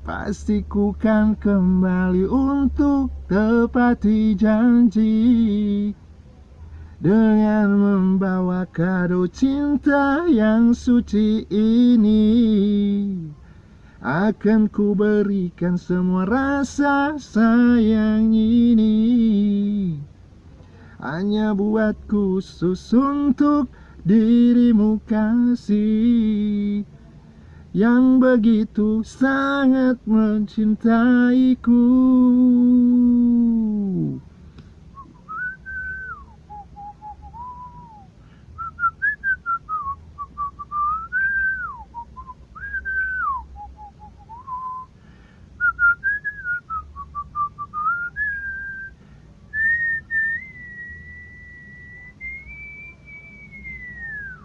Pasti ku kan kembali untuk tepati janji. Dengan membawa kado cinta yang suci ini Akan ku berikan semua rasa sayang ini. Hanya buat khusus untuk dirimu kasih yang begitu sangat mencintaiku.